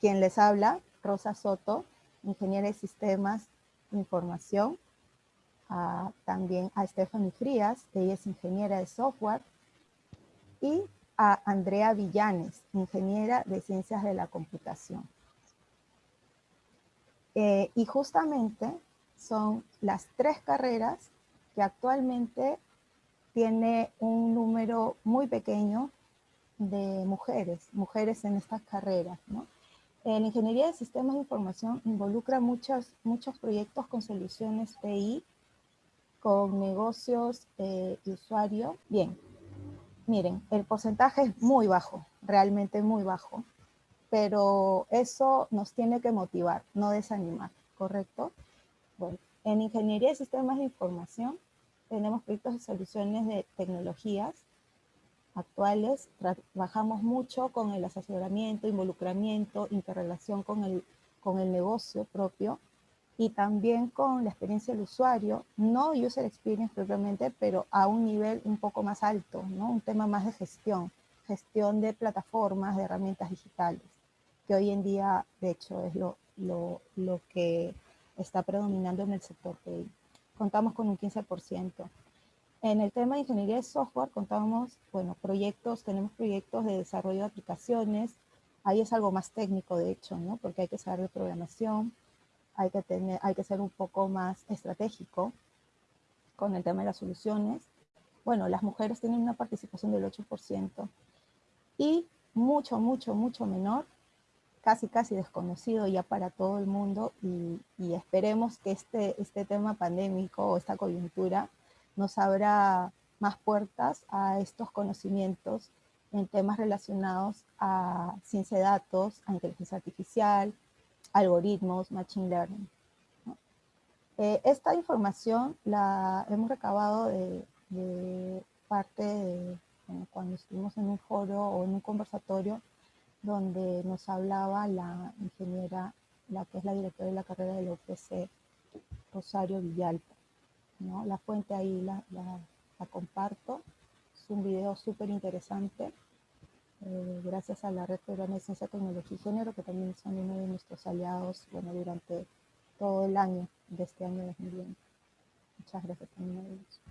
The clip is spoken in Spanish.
quien les habla, Rosa Soto, ingeniera de sistemas de información. también a Stephanie Frías, ella es ingeniera de software. Y a Andrea Villanes, ingeniera de ciencias de la computación. Eh, y justamente son las tres carreras que actualmente tiene un número muy pequeño de mujeres, mujeres en estas carreras. ¿no? En ingeniería de sistemas de información involucra muchos, muchos proyectos con soluciones TI, con negocios eh, de usuario. Bien, miren, el porcentaje es muy bajo, realmente muy bajo, pero eso nos tiene que motivar, no desanimar, ¿correcto? Bueno, en ingeniería de sistemas de información tenemos proyectos de soluciones de tecnologías actuales. Trabajamos mucho con el asesoramiento, involucramiento, interrelación con el, con el negocio propio y también con la experiencia del usuario, no user experience propiamente, pero a un nivel un poco más alto, ¿no? un tema más de gestión, gestión de plataformas, de herramientas digitales, que hoy en día, de hecho, es lo, lo, lo que está predominando en el sector TI contamos con un 15%. En el tema de ingeniería de software contamos, bueno, proyectos, tenemos proyectos de desarrollo de aplicaciones, ahí es algo más técnico de hecho, ¿no? Porque hay que saber de programación, hay que, tener, hay que ser un poco más estratégico con el tema de las soluciones. Bueno, las mujeres tienen una participación del 8% y mucho, mucho, mucho menor casi casi desconocido ya para todo el mundo y, esperemos que este, este tema pandémico o esta coyuntura nos abra más puertas a estos conocimientos en temas relacionados a ciencia de datos, a inteligencia artificial, algoritmos, machine learning. Eh, esta información la hemos recabado de, parte de cuando estuvimos en un foro o en un conversatorio donde nos hablaba la ingeniera, la que es la directora de la carrera de la UPC, Rosario Villalpa. ¿No? La fuente ahí la, comparto. Es un video súper interesante. Eh, gracias a la Red Peruana de Ciencia, Tecnología y Género, que también son uno de nuestros aliados bueno, durante todo el año de este año 2020. Muchas gracias también a.